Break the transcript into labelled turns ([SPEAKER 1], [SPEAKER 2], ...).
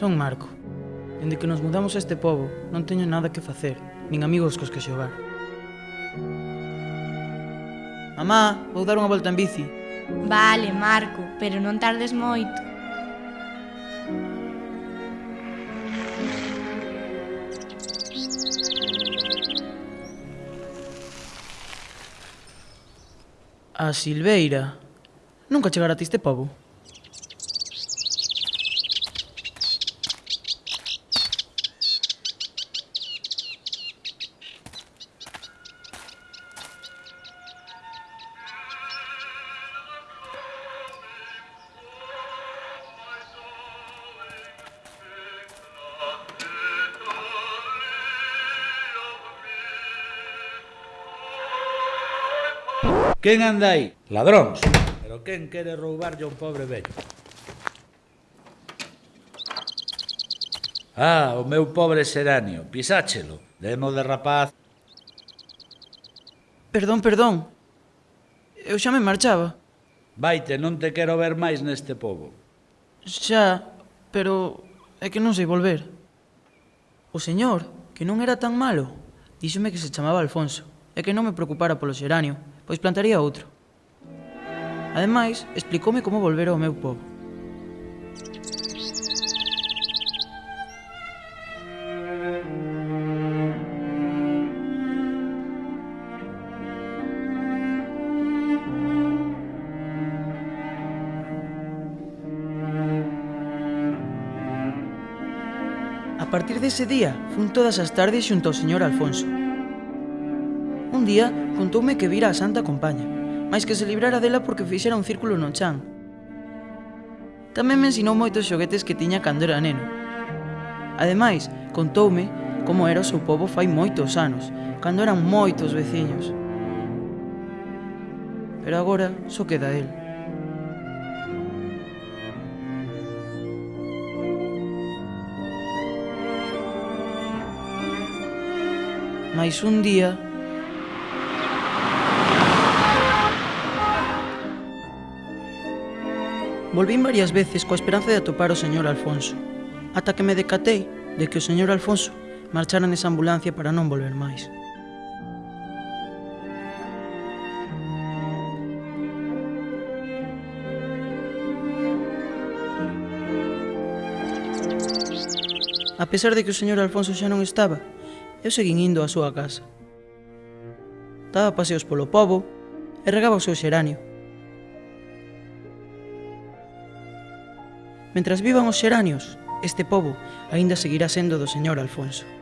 [SPEAKER 1] Son Marco. Dende que nos mudamos a este pobo, non teño nada que facer, nin amigos cos que xogar. Mamá, vou dar unha volta en bici.
[SPEAKER 2] Vale, Marco, pero non tardes moito.
[SPEAKER 1] A Silveira. Nunca chegará a ti este pobo.
[SPEAKER 3] Quen anda aí? Ladróns. Pero quen quere roubarlle a un pobre vello? Ah, o meu pobre seráneo, pisáchelo. Demo de rapaz.
[SPEAKER 1] Perdón, perdón. Eu xa me marchaba.
[SPEAKER 3] Vaite, non te quero ver máis neste pobo.
[SPEAKER 1] Xa, pero é que non sei volver. O señor, que non era tan malo, díxome que se chamaba Alfonso e que non me preocupara polo xeranio, pois plantaría outro. Ademais, explicoume como volver ao meu pobo. A partir dese día, fun todas as tardes xunto ao señor Alfonso, Un día, contoume que vira a Santa compaña, máis que se librara dela porque fixera un círculo no chan. Tamén me ensinou moitos xoguetes que tiña cando era neno. Ademais, contoume como era o seu povo fai moitos anos, cando eran moitos veciños. Pero agora só queda el. Mais un día Volvín varias veces coa esperanza de atopar o señor Alfonso, ata que me decatei de que o señor Alfonso marchara nesa ambulancia para non volver máis. A pesar de que o señor Alfonso xa non estaba, eu seguín indo á súa casa. Daba paseos polo povo e regaba o seu xeranio, Mentras vivan os xeranios, este pobo aínda seguirá sendo do señor Alfonso.